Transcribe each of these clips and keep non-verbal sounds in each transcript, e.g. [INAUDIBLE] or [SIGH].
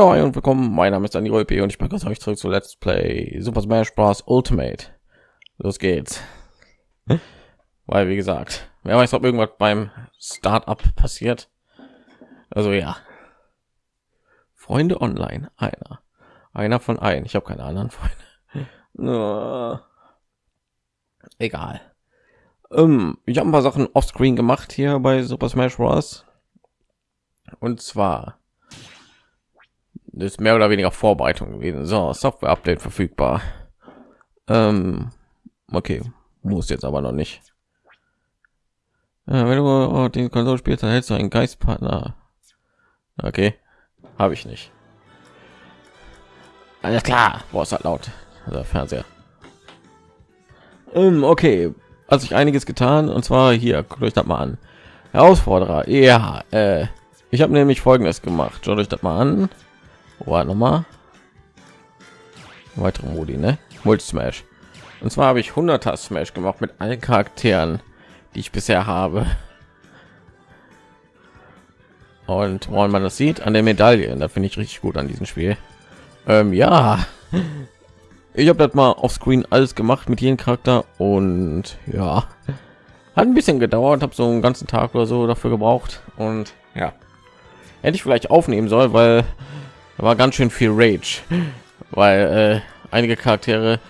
Ja, und willkommen. Mein Name ist Daniel Rolpe und ich begrüße euch zurück zu Let's Play Super Smash Bros. Ultimate. Los geht's. Weil, wie gesagt, wer weiß, ob irgendwas beim Startup passiert. Also ja. Freunde online, einer. Einer von ein. Ich habe keine anderen Freunde. [LAUGHS] Egal. Ähm, ich habe ein paar Sachen offscreen gemacht hier bei Super Smash Bros. Und zwar ist mehr oder weniger Vorbereitung gewesen. So, Software-Update verfügbar. Ähm, okay, muss jetzt aber noch nicht. Ja, wenn du oh, den Konsole spielst, dann hältst du einen Geistpartner. Okay, habe ich nicht. Alles klar, boah, ist halt laut. Also Fernseher. Ähm, okay, hat sich einiges getan und zwar hier, guckt euch das mal an. Herausforderer, ja, äh, ich habe nämlich folgendes gemacht. Schaut euch das mal an. Warte noch mal. Weitere Modi, ne? Multi Smash. Und zwar habe ich 100 Smash gemacht mit allen Charakteren, die ich bisher habe. Und wenn man das sieht an der Medaille, da finde ich richtig gut an diesem Spiel. Ähm, ja, ich habe das mal auf Screen alles gemacht mit jedem Charakter und ja, hat ein bisschen gedauert, habe so einen ganzen Tag oder so dafür gebraucht und ja, hätte ich vielleicht aufnehmen soll, weil da war ganz schön viel Rage, weil äh, einige Charaktere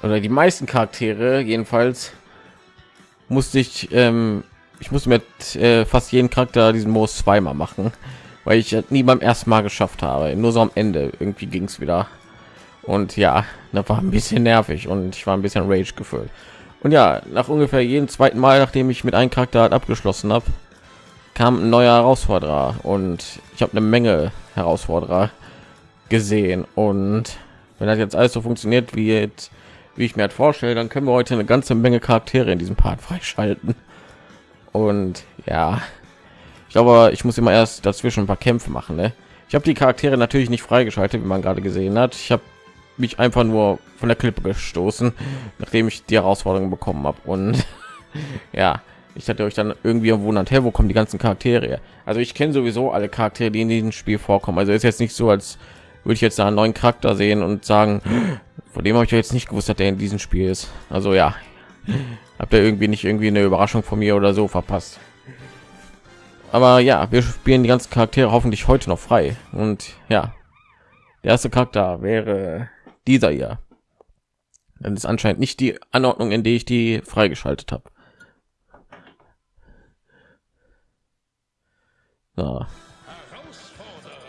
oder die meisten Charaktere jedenfalls musste ich ähm, ich musste mit äh, fast jeden Charakter diesen Modus zweimal machen, weil ich nie beim ersten Mal geschafft habe. Nur so am Ende irgendwie ging es wieder. Und ja, das war ein bisschen nervig und ich war ein bisschen Rage gefüllt. Und ja, nach ungefähr jedem zweiten Mal, nachdem ich mit einem Charakter abgeschlossen habe, kam ein neuer Herausforderer und ich habe eine Menge Herausforderer gesehen. Und wenn das jetzt alles so funktioniert, wie jetzt, wie ich mir halt vorstelle, dann können wir heute eine ganze Menge Charaktere in diesem Part [LAUGHS] freischalten. Und ja, ich glaube, ich muss immer erst dazwischen ein paar Kämpfe machen. Ne? Ich habe die Charaktere natürlich nicht freigeschaltet, wie man gerade gesehen hat. Ich habe mich einfach nur von der Klippe gestoßen, nachdem ich die Herausforderung bekommen habe. Und [LAUGHS] ja, ich hatte euch dann irgendwie wundert, hey, wo kommen die ganzen Charaktere? Her? Also ich kenne sowieso alle Charaktere, die in diesem Spiel vorkommen. Also ist jetzt nicht so, als würde ich jetzt da einen neuen Charakter sehen und sagen, von dem habe ich jetzt nicht gewusst, dass der in diesem Spiel ist. Also ja, habt ihr irgendwie nicht irgendwie eine Überraschung von mir oder so verpasst. Aber ja, wir spielen die ganzen Charaktere hoffentlich heute noch frei. Und ja, der erste Charakter wäre dieser hier. Das ist anscheinend nicht die Anordnung, in der ich die freigeschaltet habe. So.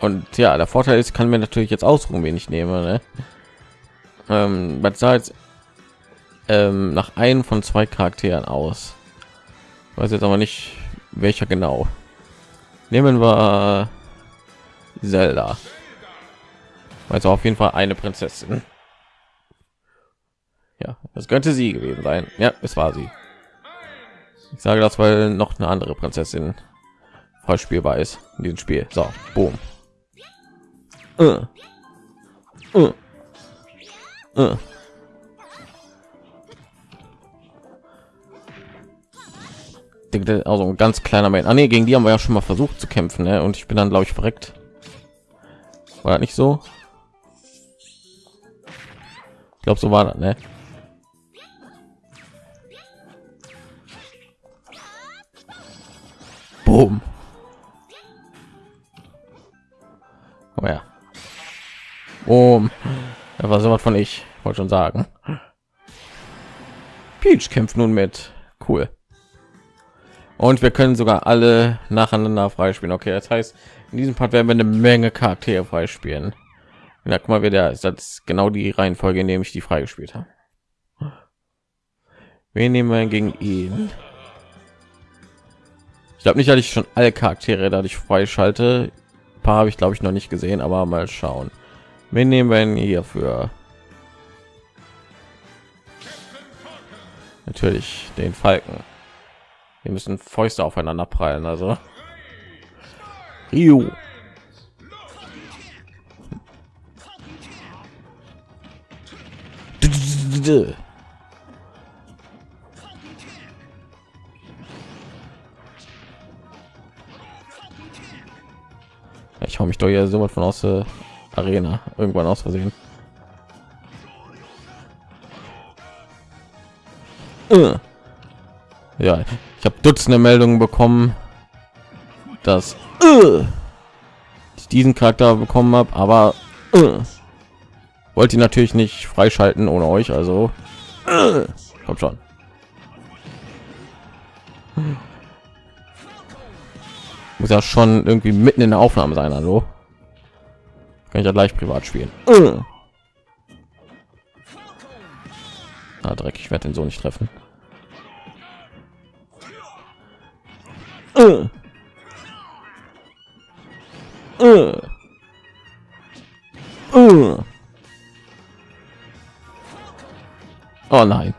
Und ja, der Vorteil ist, kann mir natürlich jetzt ausruhen, wen ich nehme. Ne? Ähm, was sah jetzt ähm, nach einem von zwei Charakteren aus? Weiß jetzt aber nicht, welcher genau. Nehmen wir Zelda. Also auf jeden Fall eine Prinzessin. Ja, das könnte sie gewesen sein. Ja, es war sie. Ich sage das, weil noch eine andere Prinzessin voll spielbar ist in diesem Spiel. So, boom. Uh. Uh. Uh. Also ein ganz kleiner Mann. Ah, nee, gegen die haben wir ja schon mal versucht zu kämpfen, ne? und ich bin dann glaube ich verreckt. War nicht so? Ich glaube, so war das, ne? Oh ja. Um, da war sowas von ich wollte schon sagen. Peach kämpft nun mit. Cool. Und wir können sogar alle nacheinander freispielen. Okay, das heißt, in diesem Part werden wir eine Menge Charaktere freispielen. Ja, guck mal, wer der ist. Das genau die Reihenfolge, in dem ich die freigespielt habe. Wen nehmen wir gegen ihn? Ich glaube nicht, dass ich schon alle Charaktere dadurch freischalte paar habe ich glaube ich noch nicht gesehen aber mal schauen. Wir nehmen wir hier für? Natürlich den falken. Wir müssen fäuste aufeinander prallen also. Ryu. Ich hau mich doch hier so von aus der Arena irgendwann aus Versehen. Äh. Ja, ich habe Dutzende Meldungen bekommen, dass äh, ich diesen Charakter bekommen habe, aber äh, wollte ihn natürlich nicht freischalten ohne euch, also kommt schon. Muss ja schon irgendwie mitten in der Aufnahme sein, hallo. Kann ich ja gleich privat spielen. Ah, Dreck, ich werde den so nicht treffen. Uh. Uh. Oh nein.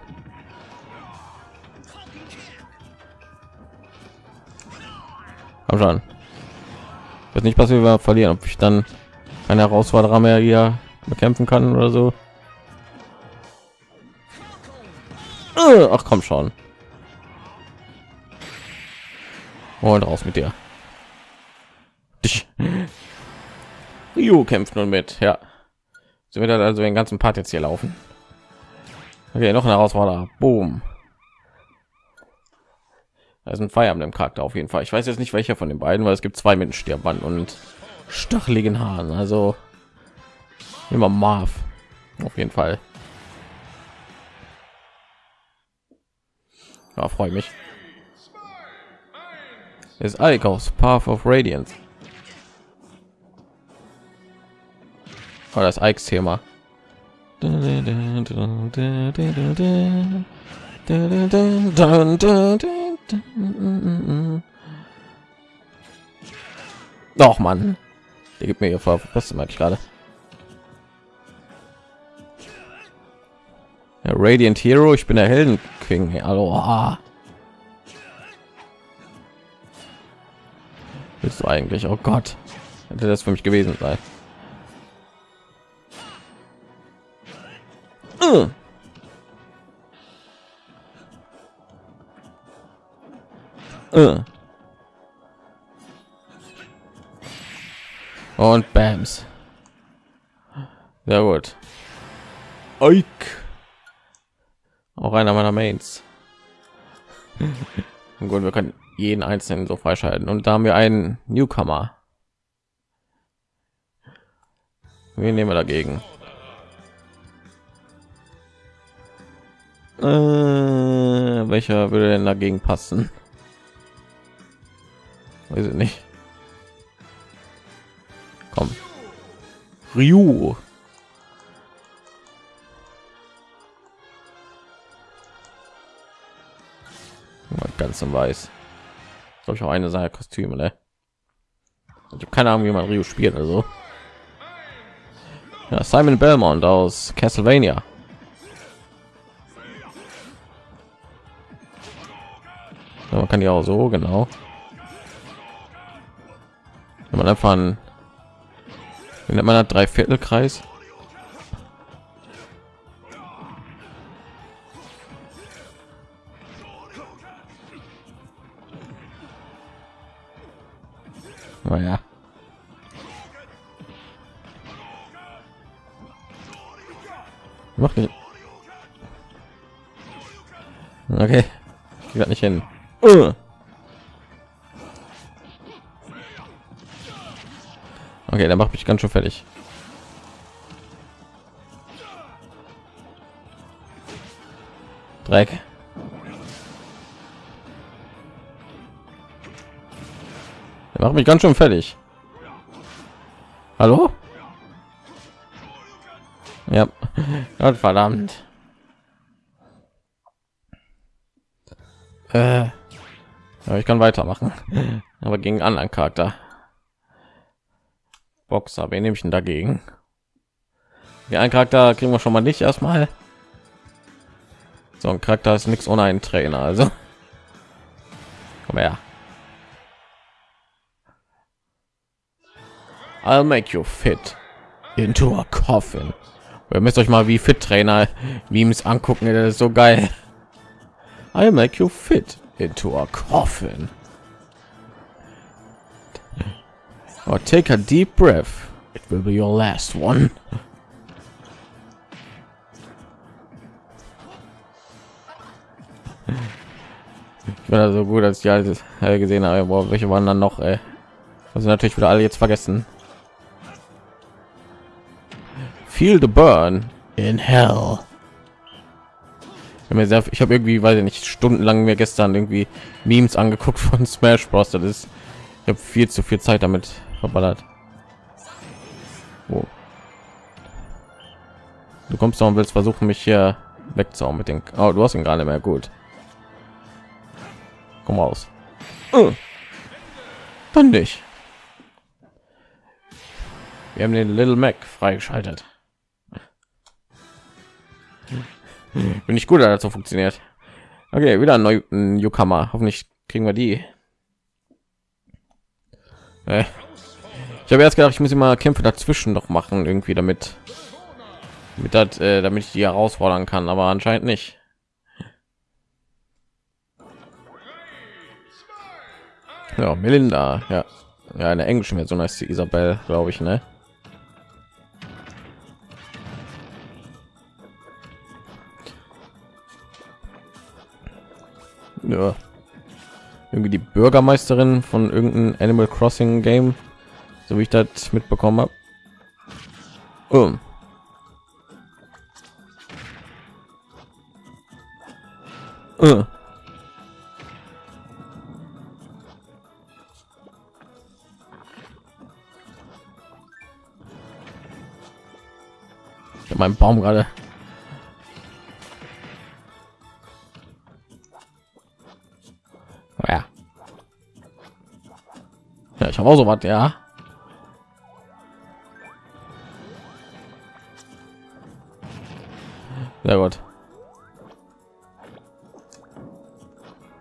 Aber schon. Wird nicht wenn wir verlieren, ob ich dann eine Herausforderer mehr hier bekämpfen kann oder so. Ach komm schon. Und raus mit dir. Dich. Ryu kämpft nun mit, ja. So wird also den ganzen Part jetzt hier laufen. Okay, noch ein Herausforderer. Boom. Ist ein Feier dem Charakter auf jeden Fall. Ich weiß jetzt nicht welcher von den beiden, weil es gibt zwei mit Stirnband und stacheligen Haaren. Also immer Marv auf jeden Fall. Ja, freue mich. Ist Ike Path of Radiance. Oh, das Ikes Thema. Doch, Mann. Der gibt mir hier vor, was mag ich gerade. Ja, Radiant Hero, ich bin der Helden King. Hallo. Ah. Bist du eigentlich? Oh Gott. Hätte das für mich gewesen sein. Uh. Und Bams. Sehr gut. Ike. Auch einer meiner Mains. [LAUGHS] gut, wir können jeden einzelnen so freischalten. Und da haben wir einen Newcomer. Wir nehmen wir dagegen. Äh, welcher würde denn dagegen passen? Weiß ich nicht. Komm. Ryu. Ganz im Weiß. Glaube ich auch eine seiner Kostüme, ne? Ich habe keine Ahnung, wie man Ryu spielt, also. Ja, Simon Belmont aus Castlevania. Ja, man kann ja auch so genau. Man einfach einen, wie nennt man drei Viertelkreis. Naja. Mach nicht. Okay. Geht nicht hin. Okay, der macht mich ganz schön fertig. Dreck. Der macht mich ganz schön fertig. Hallo? Ja, [LAUGHS] Gott verdammt. Äh, ja, ich kann weitermachen, [LAUGHS] aber gegen anderen Charakter. Boxer, wen nehme ich denn dagegen? Ja, ein Charakter kriegen wir schon mal nicht erstmal. So ein Charakter ist nichts ohne einen Trainer, also. Komm her. I'll make you fit into a coffin. Ihr müsst euch mal wie Fit Trainer Memes angucken, das ist so geil. I'll make you fit into a coffin. Oh, take a deep breath. It will be your last one. [LAUGHS] Ich bin also gut, als ich alles gesehen habe. Boah, welche waren dann noch? Ey? Also natürlich wieder alle jetzt vergessen. Feel the burn in hell. Ich habe irgendwie, weiß ich nicht, stundenlang mir gestern irgendwie Memes angeguckt [LAUGHS] von Smash Bros. Das ist, ich habe viel zu viel Zeit damit verballert. Oh. Du kommst doch und willst versuchen, mich hier wegzuhauen mit den. Oh, du hast ihn gerade mehr gut. Komm raus. Oh. Dann nicht. Wir haben den Little Mac freigeschaltet. Bin ich gut, so funktioniert. Okay, wieder ein Newcomer. Hoffentlich kriegen wir die. Ich habe erst gedacht, ich muss immer Kämpfe dazwischen noch machen, irgendwie damit, damit, das, äh, damit ich die herausfordern kann, aber anscheinend nicht. Ja, Melinda, ja, ja, eine englische Version heißt die Isabel, glaube ich, ne? Ja. Irgendwie die Bürgermeisterin von irgendeinem Animal Crossing Game, so wie ich das mitbekommen habe. Oh. Uh. mein Baum gerade ja ja ich habe auch so was ja sehr gut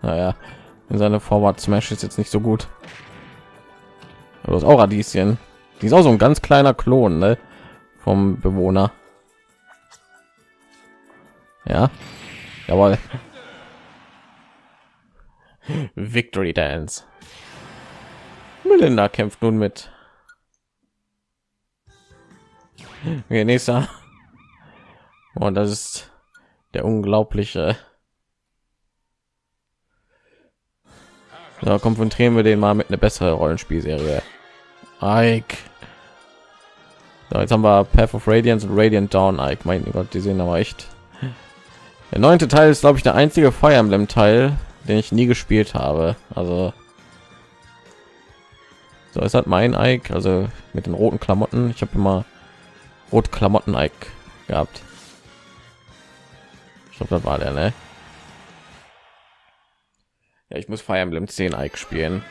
naja in seine forward smash ist jetzt nicht so gut aber das auch radieschen die ist auch so ein ganz kleiner klon ne? vom bewohner ja, jawohl. [LAUGHS] Victory Dance. Melinda kämpft nun mit. Okay, nächster. Und das ist der unglaubliche. Da konfrontieren wir den mal mit einer besseren Rollenspielserie. Ike. So, jetzt haben wir Path of Radiance und Radiant Dawn. Ike, mein Gott, die sehen aber echt der neunte Teil ist, glaube ich, der einzige Fire Emblem Teil, den ich nie gespielt habe. Also so, es hat mein Ike, also mit den roten Klamotten. Ich habe immer rot Klamotten Ike gehabt. Ich glaube, das war der, ne? Ja, ich muss Fire Emblem 10 Ike spielen.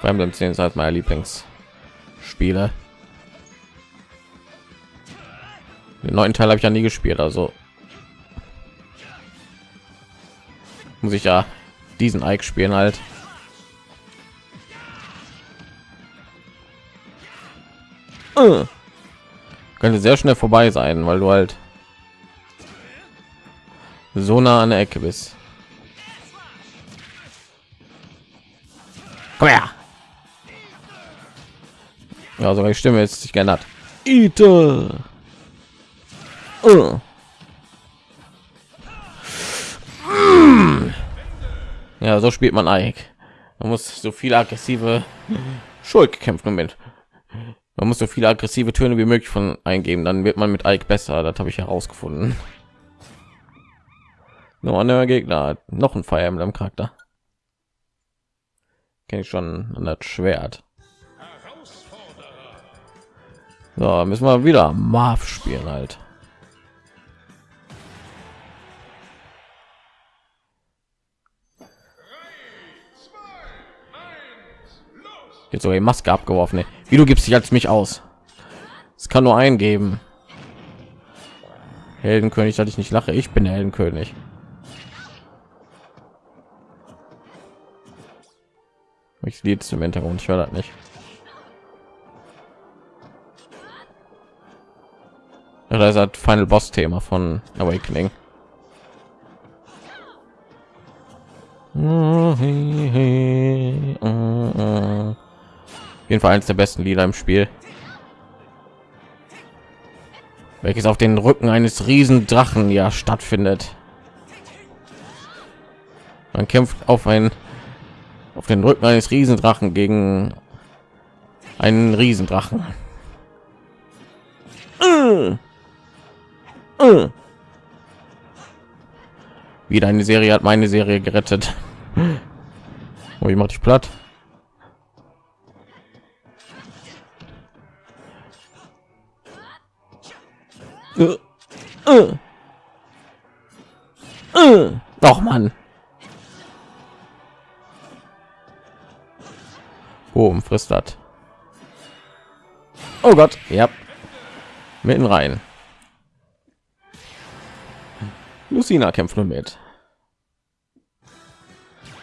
Fire Emblem 10 ist halt meine Lieblingsspiele. Den neunten Teil habe ich ja nie gespielt, also muss ich ja diesen Ike spielen halt. Äh. Könnte sehr schnell vorbei sein, weil du halt so nah an der Ecke bist. Komm her. Ja, sogar die Stimme ist sich geändert. Ite. Uh. Ja, so spielt man Ike. Man muss so viele aggressive Schuld kämpfen mit. Man muss so viele aggressive Töne wie möglich von eingeben, dann wird man mit Ike besser. Das habe ich herausgefunden. Nur ein Gegner, noch ein Fire Emblem Charakter. Kenne ich schon an das Schwert. So, müssen wir wieder Marv spielen halt. Jetzt so die Maske abgeworfen. Wie du gibst dich als mich aus? Es kann nur eingeben. Heldenkönig, dass ich nicht lache. Ich bin der Heldenkönig. Ich lied zum Hintergrund. Ich höre das nicht. Ja, das ist Final Boss Thema von Awakening. jeden Fall eines der besten Lieder im Spiel. Welches auf den Rücken eines Riesendrachen ja stattfindet. Man kämpft auf ein auf den Rücken eines Riesendrachen gegen einen Riesendrachen. Wieder eine Serie hat meine Serie gerettet. Oh, ich mach dich platt. Doch, Mann. Boom, frisst das. Oh Gott, ja. Mitten rein. Lucina kämpft nur mit.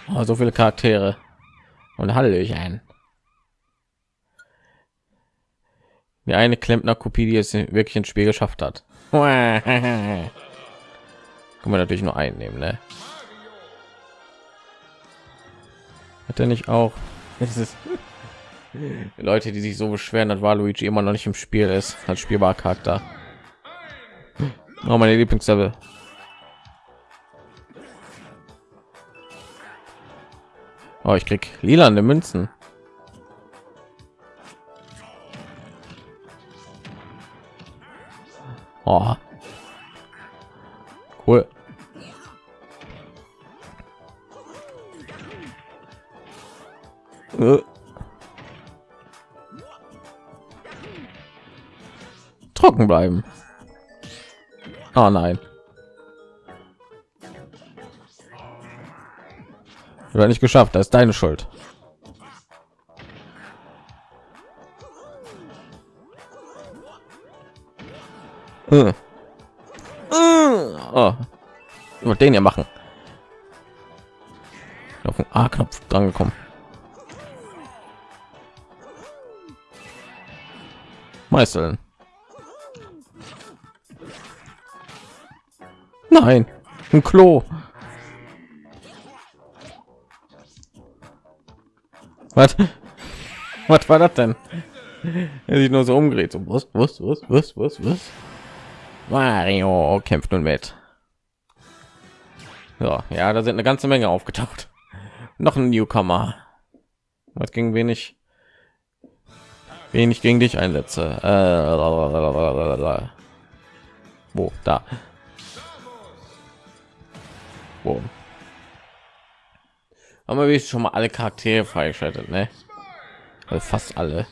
Oh, so viele Charaktere. Und halle ich ein. Die eine Klempner-Kopie, die es wirklich ins Spiel geschafft hat. [LAUGHS] Können wir natürlich nur einnehmen, ne? Hat er nicht auch? Es ist Leute, die sich so beschweren, dass Waluigi immer noch nicht im Spiel ist, als spielbar Charakter. Oh, meine Lieblingslevel. Oh, ich krieg lila Münzen. Oh. Trocken bleiben. Oh nein. Oder nicht geschafft, das ist deine Schuld. Hm. Oh. Ich den ja machen. Auf den A-Knopf dran gekommen. Meißeln. Nein, ein Klo. Was? Was war das denn? Er sich nur so umgedreht. So, was, was, was, was, was, was? Mario kämpft nun mit. So, ja, da sind eine ganze Menge aufgetaucht. Noch ein Newcomer. Was ging wenig? Wenig gegen dich einsetze. Äh, wo? Da. Wo? Aber wir schon mal alle Charaktere freigeschaltet, ne? Also fast alle.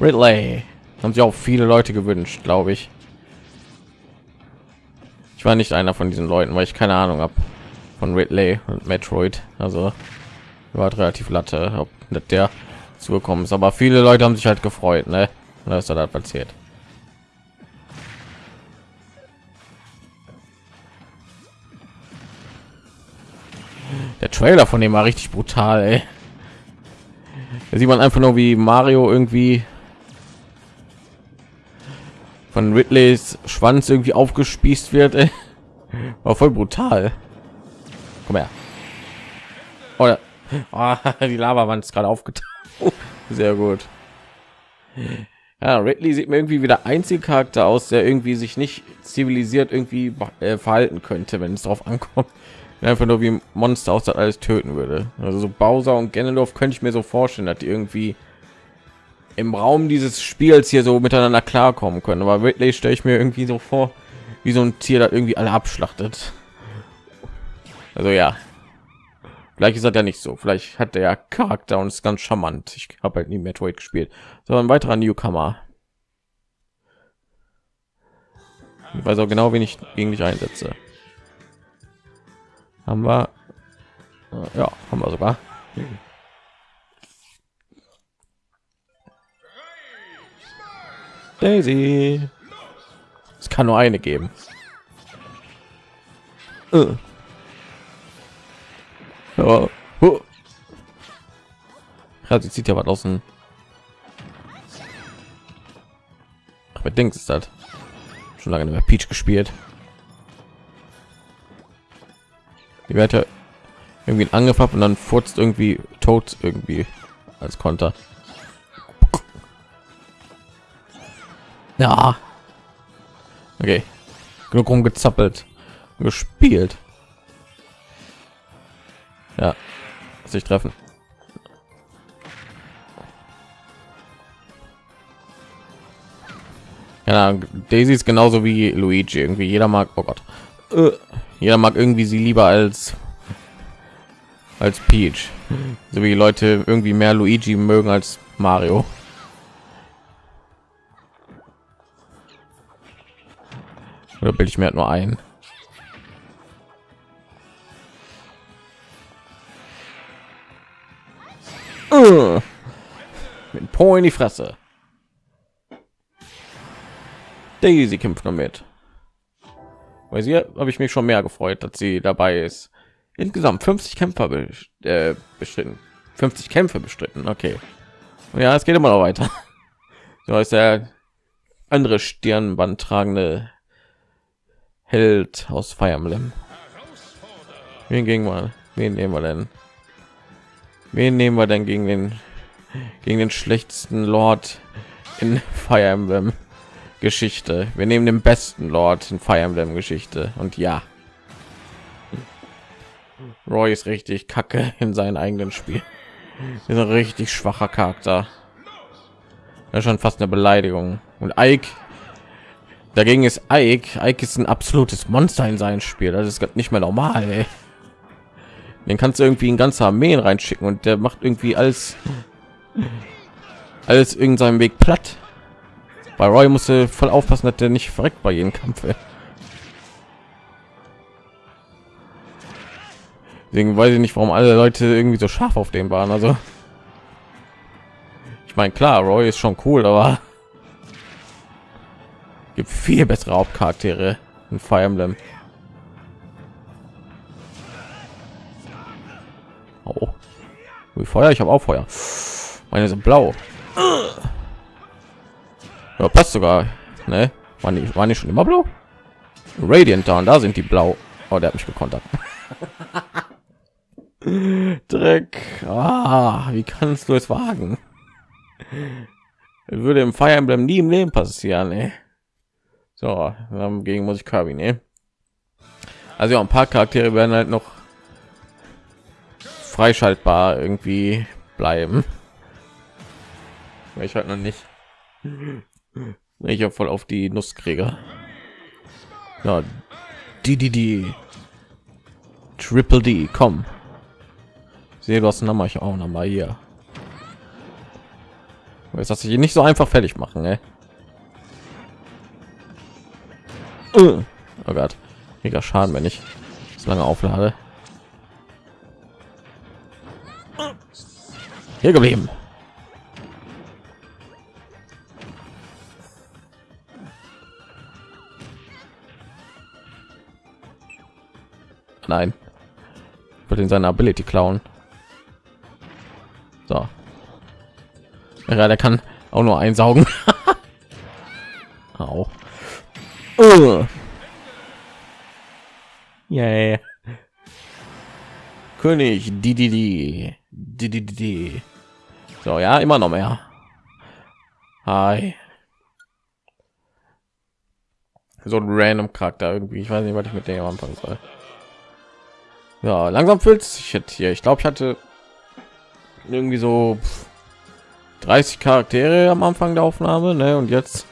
Ridley haben sich auch viele Leute gewünscht, glaube ich. Ich war nicht einer von diesen Leuten, weil ich keine Ahnung habe von Ridley und Metroid. Also war relativ latte, ob nicht der zugekommen ist. Aber viele Leute haben sich halt gefreut, ne? Da ist da passiert. Der Trailer von dem war richtig brutal, ey. Da sieht man einfach nur, wie Mario irgendwie von Ridleys Schwanz irgendwie aufgespießt wird. Ey. War voll brutal. Komm her. Oh, [LAUGHS] die Lavawand ist gerade aufgetaucht. Sehr gut. Ja, Ridley sieht mir irgendwie wieder einzig Charakter aus, der irgendwie sich nicht zivilisiert irgendwie äh, verhalten könnte, wenn es darauf ankommt einfach nur wie ein Monster aus das alles töten würde. Also so Bowser und Ganondorf könnte ich mir so vorstellen, dass die irgendwie im Raum dieses Spiels hier so miteinander klarkommen können. Aber wirklich stelle ich mir irgendwie so vor, wie so ein Tier, das irgendwie alle abschlachtet. Also ja, vielleicht ist das ja nicht so. Vielleicht hat der ja Charakter und ist ganz charmant. Ich habe halt nie Metroid gespielt. So ein weiterer Newcomer. Ich weiß auch genau, wen ich gegen dich einsetze haben wir ja haben wir sogar Daisy es kann nur eine geben uh. Ja. ja, sie zieht ja was außen mit Dings ist das schon lange nicht mehr Peach gespielt die werde irgendwie einen Angriff habe und dann furzt irgendwie tot irgendwie als Konter. Ja. Okay. Genug rumgezappelt. Gespielt. 50 treffen. Ja, Daisy ist genauso wie Luigi. Irgendwie jeder mag, oh Gott, äh, jeder mag irgendwie sie lieber als als Peach, so wie Leute irgendwie mehr Luigi mögen als Mario. Oder bilde ich mir halt nur ein. Mit Po in die Fresse. Daisy kämpft damit. Weil sie habe ich mich schon mehr gefreut, dass sie dabei ist. Insgesamt 50 Kämpfer äh, bestritten. 50 Kämpfe bestritten. Okay. Ja, es geht immer noch weiter. [LAUGHS] So ist der andere Stirnband tragende Held aus Fire Emblem. Wen gegen mal? Wen nehmen wir denn? Wen nehmen wir denn gegen den gegen den schlechtesten Lord in [LAUGHS] Fire Emblem? Geschichte. Wir nehmen den besten Lord in Fire Emblem Geschichte und ja. Roy ist richtig kacke in seinem eigenen Spiel. Ist ein richtig schwacher Charakter. Ist schon fast eine Beleidigung. Und Ike dagegen ist Ike. Ike ist ein absolutes Monster in sein Spiel. Das ist nicht mehr normal. Ey. Den kannst du irgendwie in ganze Armeen reinschicken und der macht irgendwie alles alles irgendeinem Weg platt. Bei Roy musste voll aufpassen, dass der nicht verreckt bei jedem Kampf. Deswegen weiß ich nicht, warum alle Leute irgendwie so scharf auf dem waren. Also ich meine, klar, Roy ist schon cool, aber [LAUGHS] gibt viel bessere Hauptcharaktere in Fire Emblem. Feuer, ich habe auch Feuer. Meine sind blau. Ja, passt sogar. Ne? Waren die, waren die schon immer blau? Radiant Dawn, da sind die blau. Oh, der hat mich gekontert. [LAUGHS] Dreck. Ah, wie kannst du es wagen? Würde im Fire Emblem nie im Leben passieren, ey. So, gegen muss ich Kirby ne? Also ja, ein paar Charaktere werden halt noch freischaltbar irgendwie bleiben. Ich halt noch nicht. Ich habe voll auf die Nusskrieger. Ja, die, die, die. Triple D, komm. Sehe, du hast einen Namen, ich auch noch mal hier. Jetzt hast du hier nicht so einfach fertig machen, ne? Oh Gott, mega Schaden, wenn ich so lange auflade. Hier geblieben. Nein. Wird in seiner Ability klauen. So. Ja, der kann auch nur einsaugen. auch. Uh. Yeah. König, die, die, die, die, die, die. So, ja, immer noch mehr. Hi. So ein random Charakter irgendwie. Ich weiß nicht, was ich mit dem anfangen soll. Ja, langsam fühlt sich jetzt hier. Ich glaube, ich hatte irgendwie so 30 Charaktere am Anfang der Aufnahme, ne? Und jetzt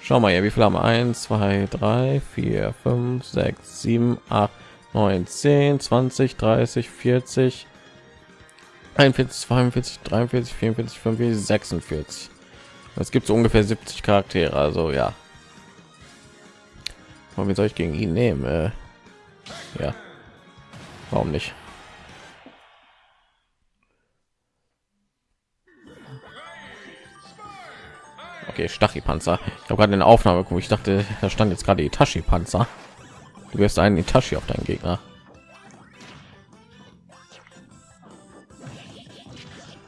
schau mal hier, wie viel haben wir? 1, 2, 3, 4, 5, 6, 7, 8, 9, 10, 20, 30, 40, 41, 42, 43, 44, 45, 46. Es gibt so ungefähr 70 Charaktere, also ja. Und wie soll ich gegen ihn nehmen? Äh, ja. Warum nicht? Okay, Stachypanzer. Ich habe gerade eine Aufnahme. Ich dachte, da stand jetzt gerade Itachi-Panzer. Du wirst einen Itachi auf deinen Gegner.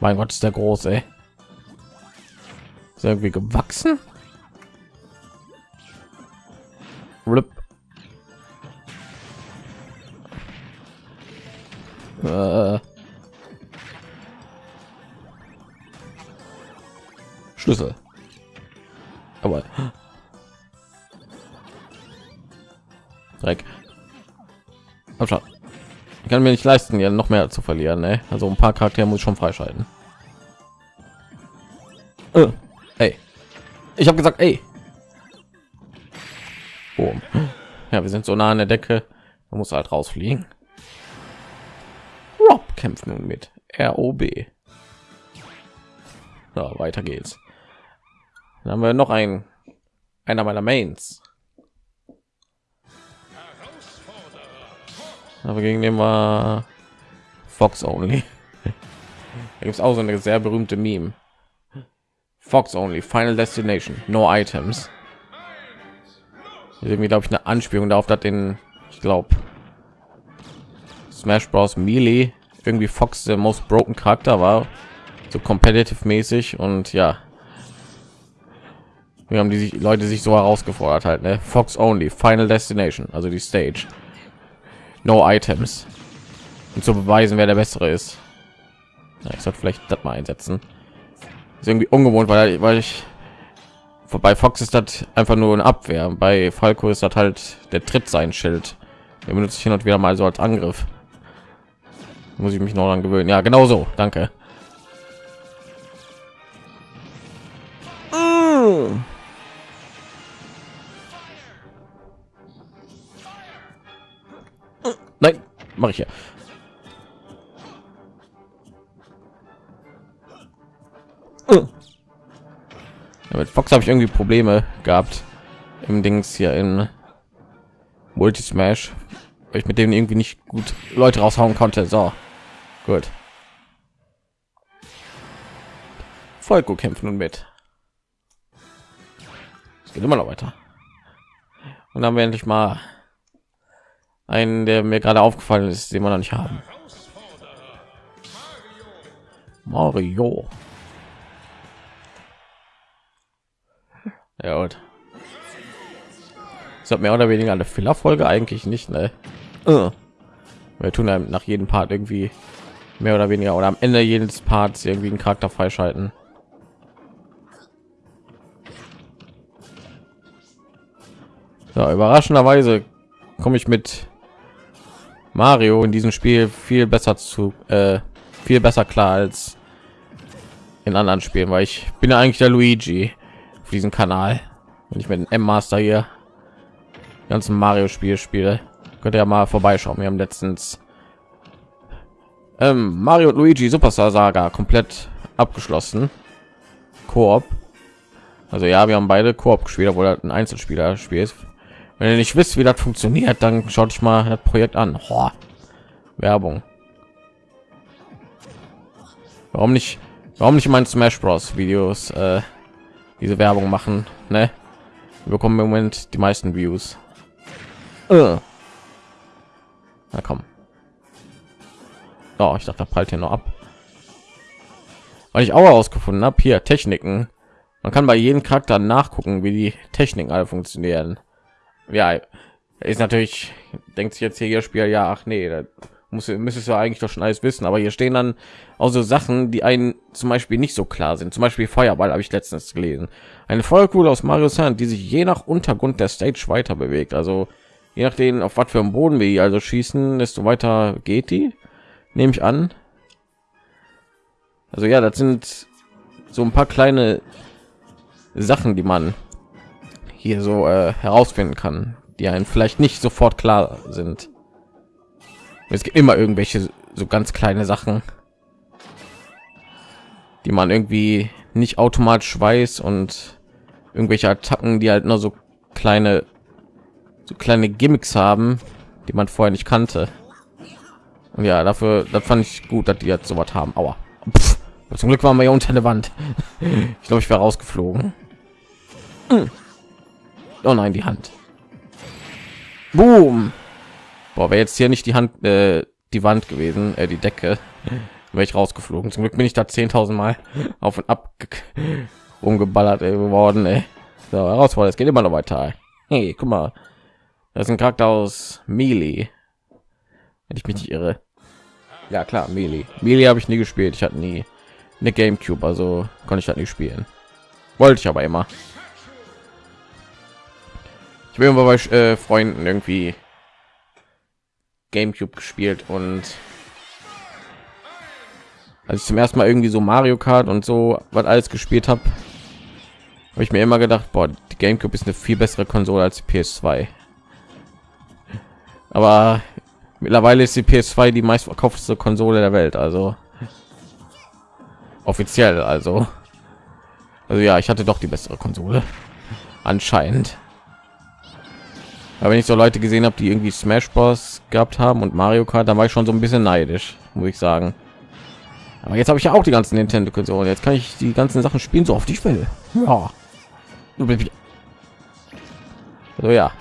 Mein Gott, ist der groß, ey. Ist irgendwie gewachsen? Rip. Äh. Schlüssel. Aber Dreck. Abschau. Kann mir nicht leisten, ja noch mehr zu verlieren. Ne? Also ein paar Charaktere muss ich schon freischalten. Äh. Ey. Ich habe gesagt, ey. Boom. Ja, wir sind so nah an der Decke. Man muss halt rausfliegen. Rob kämpft nun mit ROB. So, weiter geht's. Dann haben wir noch ein einer meiner Mains. Aber gegen den war Fox Only. [LAUGHS] Da gibt es auch so eine sehr berühmte Meme. Fox Only, Final Destination, no Items. Irgendwie glaube ich eine Anspielung darauf, dass den, ich glaube, Smash Bros. Melee irgendwie Fox der most broken Charakter war, so competitive mäßig und ja, wir haben die Leute sich so herausgefordert halt, ne? Fox Only, Final Destination, also die Stage, no Items, und zu beweisen, wer der bessere ist. Ja, ich sollte vielleicht das mal einsetzen. Ist irgendwie ungewohnt, weil weil ich vorbei Fox ist das einfach nur eine Abwehr. Bei Falco ist das halt der Tritt sein Schild. Der benutze ich hin und wieder mal so als Angriff muss ich mich noch an gewöhnen ja genau so danke nein mache ich ja mit Fox habe ich irgendwie Probleme gehabt im Dings hier in Multi Smash, weil ich mit dem irgendwie nicht gut Leute raushauen konnte. So, Gut. Volko kämpfen nun mit. Es geht immer noch weiter. Und dann haben wir endlich mal einen, der mir gerade aufgefallen ist, den wir noch nicht haben. Mario. Ja gut. Das hat mehr oder weniger eine Filler-Folge eigentlich nicht, ne? Uh. Wir tun nach jedem Part irgendwie mehr oder weniger oder am Ende jedes Parts irgendwie einen Charakter freischalten. Ja, überraschenderweise komme ich mit Mario in diesem Spiel viel besser zu äh, viel besser klar als in anderen Spielen, weil ich bin ja eigentlich der Luigi auf diesem Kanal. Wenn ich mit dem M Master hier ganzen Mario Spiel spiele, könnt ihr ja mal vorbeischauen. Wir haben letztens ähm, Mario und Luigi Superstar Saga komplett abgeschlossen. Koop. Also ja, wir haben beide Koop gespielt, obwohl das ein Einzelspieler spielt. Wenn ihr nicht wisst, wie das funktioniert, dann schaut euch mal das Projekt an. Oh, Werbung. Warum nicht? Warum nicht mein Smash Bros. Videos äh, diese Werbung machen? Ne? Wir bekommen im Moment die meisten Views. Äh. Na komm. Oh, ich dachte, da prallt hier noch ab. Weil ich auch herausgefunden habe, hier Techniken. Man kann bei jedem Charakter nachgucken, wie die Techniken alle funktionieren. Ja, ist natürlich, denkt sich jetzt hier ihr Spiel, ja, ach nee, da muss müsstest du eigentlich doch schon alles wissen. Aber hier stehen dann auch so Sachen, die einen zum Beispiel nicht so klar sind. Zum Beispiel Feuerball habe ich letztens gelesen. Eine Feuerkugel aus Mario Sand, die sich je nach Untergrund der Stage weiter bewegt. Also je nachdem, auf was für einen Boden wir also schießen, desto weiter geht die nehme ich an. Also ja, das sind so ein paar kleine Sachen, die man hier so äh, herausfinden kann, die einen vielleicht nicht sofort klar sind. Es gibt immer irgendwelche so ganz kleine Sachen, die man irgendwie nicht automatisch weiß und irgendwelche Attacken, die halt nur so kleine so kleine Gimmicks haben, die man vorher nicht kannte. Und ja, dafür, das fand ich gut, dass die jetzt so was haben. Aber zum Glück waren wir ja unter der Wand. Ich glaube, ich wäre rausgeflogen. Hm. Oh nein, die Hand. Boom. Boah, wäre jetzt hier nicht die Hand, äh, die Wand gewesen, äh, die Decke, [LAUGHS] wäre ich rausgeflogen. Zum Glück bin ich da 10.000 Mal [LAUGHS] auf und ab umgeballert ey, geworden. Ey. So, herausfordernd, es geht immer noch weiter. Hey, guck mal, das ist ein Charakter aus Melee wenn ich mich nicht irre. Ja klar, Melee. Melee habe ich nie gespielt. Ich hatte nie eine Gamecube, also konnte ich das nicht spielen. Wollte ich aber immer. Bin immer bei äh, Freunden irgendwie Gamecube gespielt und als ich zum ersten Mal irgendwie so Mario Kart und so was alles gespielt habe, habe ich mir immer gedacht, boah, die Gamecube ist eine viel bessere Konsole als die PS2. Aber mittlerweile ist die PS2 die meistverkaufteste Konsole der Welt, also offiziell, also also ja, ich hatte doch die bessere Konsole anscheinend. Aber wenn ich so Leute gesehen habe, die irgendwie Smash Bros gehabt haben und Mario Kart, dann war ich schon so ein bisschen neidisch, muss ich sagen. Aber jetzt habe ich ja auch die ganzen Nintendo Konsolen. Jetzt kann ich die ganzen Sachen spielen, so oft ich will. Ja. So ja.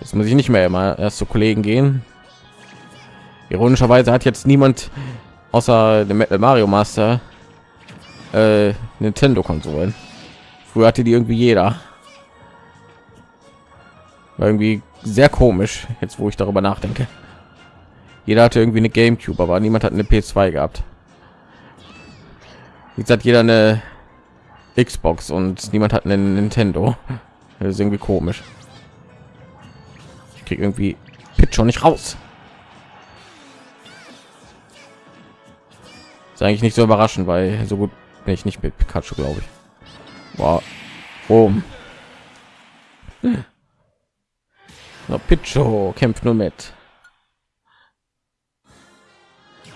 Jetzt muss ich nicht mehr immer erst zu Kollegen gehen. Ironischerweise hat jetzt niemand außer dem Mario Master äh, Nintendo Konsolen. Früher hatte die irgendwie jeder. War irgendwie sehr komisch, jetzt wo ich darüber nachdenke. Jeder hatte irgendwie eine Gamecube, aber niemand hat eine PS2 gehabt. Jetzt hat jeder eine Xbox und niemand hat einen Nintendo. Das ist irgendwie komisch. Ich krieg irgendwie Pitch schon nicht raus. Ist eigentlich nicht so überraschend, weil so gut bin ich nicht mit Pikachu, glaube ich. Wow. Oh. No, Picho kämpft nur mit.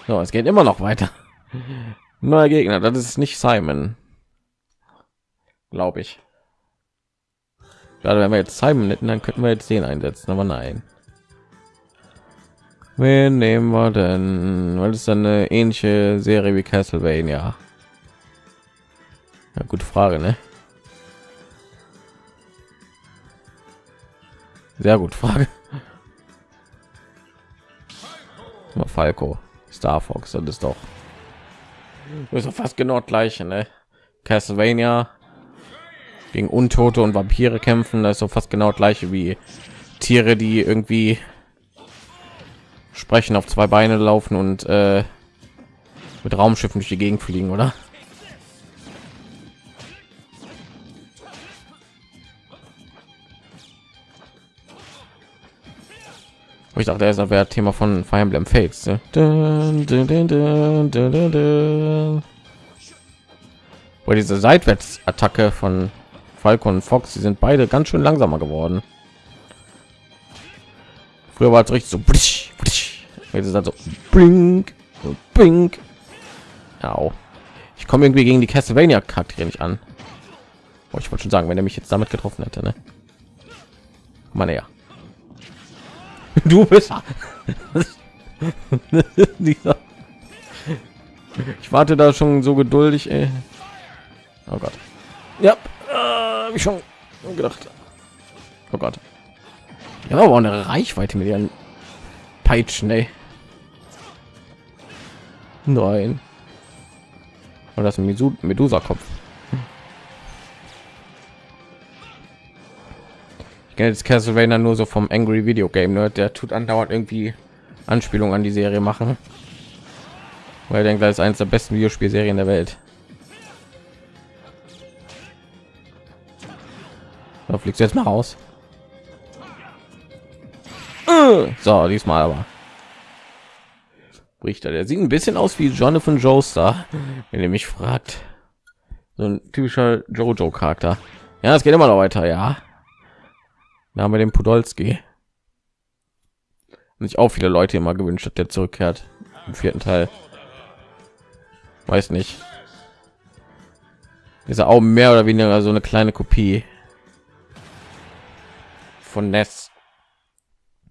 So, es geht immer noch weiter. [LAUGHS] Neuer Gegner, das ist nicht Simon. Glaube ich. Gerade wenn wir jetzt Simon hätten, dann könnten wir jetzt den einsetzen, aber nein. Wen nehmen wir denn? Weil es eine ähnliche Serie wie Castlevania. Ja, gute Frage, ne? Sehr gut Frage. Falco. Star Fox, das ist doch, das ist fast genau gleiche, ne? Castlevania gegen Untote und Vampire kämpfen, das ist so fast genau gleiche wie Tiere, die irgendwie sprechen, auf zwei Beine laufen und äh, mit Raumschiffen durch die Gegend fliegen, oder? Ich dachte, er wäre Thema von Fire Emblem Fates. Ne? Weil diese Seitwärtsattacke von Falcon und Fox, sie sind beide ganz schön langsamer geworden. Früher war es richtig so, blisch, blisch. jetzt ist das blink, blink. Au. Ich komme irgendwie gegen die Castlevania Charaktere nicht an. Oh, ich wollte schon sagen, wenn er mich jetzt damit getroffen hätte, ne? Mal näher. Du bist. [LAUGHS] ich warte da schon so geduldig. Ey. Oh Gott. Ja, äh, ich schon gedacht. Oh Gott. Ja, aber eine Reichweite mit ihren Peitschen. Ey. Nein. Und das Medusa-Kopf. Jetzt Castlevania nur so vom Angry Video Game Nerd, der tut andauernd irgendwie Anspielung an die Serie machen. Weil er denkt, das ist eines der besten Videospielserien der Welt. Da fliegst du jetzt mal raus. So, diesmal aber. Richter, der sieht ein bisschen aus wie Jonathan Joestar, wenn ihr mich fragt. So ein typischer Jojo-Charakter. Ja, es geht immer noch weiter, ja. Da haben wir den Podolski. Und sich auch viele Leute immer gewünscht, dass der zurückkehrt im vierten Teil. Weiß nicht. Ist auch mehr oder weniger so eine kleine Kopie von Ness.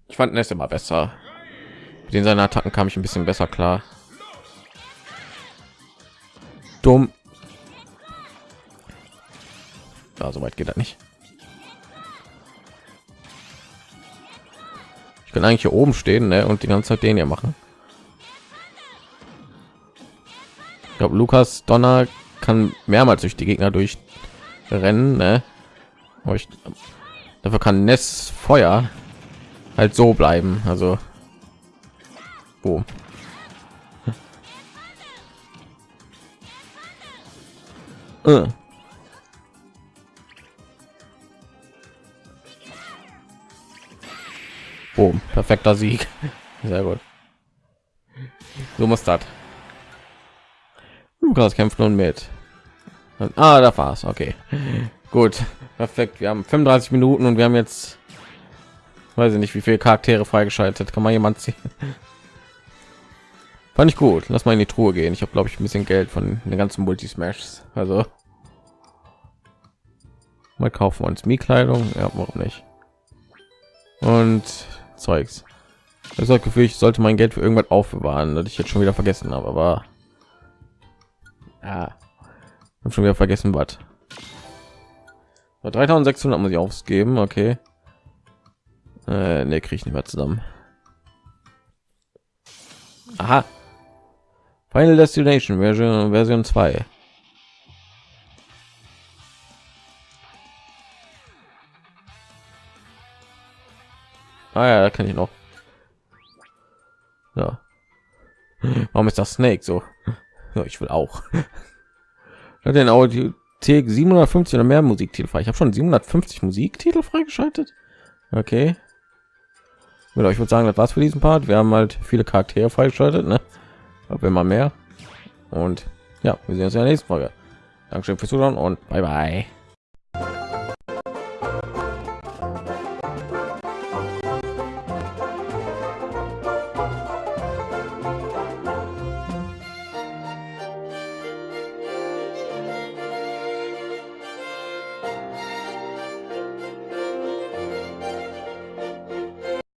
Ich fand Ness immer besser. Mit den seinen Attacken kam ich ein bisschen besser klar. Dumm. Ja, so weit geht er nicht. Ich kann eigentlich hier oben stehen ne? und die ganze Zeit den hier machen. Ich glaube, Lukas Donner kann mehrmals durch die Gegner durchrennen. Ne? Aber ich, dafür kann Ness Feuer halt so bleiben. Also, boom. Hm. Oh. Äh. Boom, perfekter Sieg. Sehr gut. So muss das. Lukas kämpft nun mit. Ah, da war's. Okay, gut, perfekt. Wir haben 35 Minuten und wir haben jetzt, weiß ich nicht, wie viele Charaktere freigeschaltet. Kann man jemand ziehen? Fand ich gut. Lass mal in die Truhe gehen. Ich habe, glaube ich, ein bisschen Geld von den ganzen Multismashs. Also mal kaufen wir uns Miekleidung. Ja, warum nicht? Und Zeugs. Das ist Gefühl, ich sollte mein Geld für irgendwas aufbewahren, das ich jetzt schon wieder vergessen habe, aber ja, habe schon wieder vergessen, was. 3600 muss ich ausgeben, okay. Äh, ne, kriege ich nicht mehr zusammen. Aha. Final Destination Version Version 2. Ah ja, da kann ich noch. Ja. Warum ist das Snake so? Ja, ich will auch. Hat den Audio 750 oder mehr Musiktitel frei. Ich habe schon 750 Musiktitel freigeschaltet. Okay. Mit euch würde sagen, das war's für diesen Part. Wir haben halt viele Charaktere freigeschaltet, ne? Aber immer mehr. Und ja, wir sehen uns in der nächsten Folge. Dankeschön fürs Zuschauen und bye bye.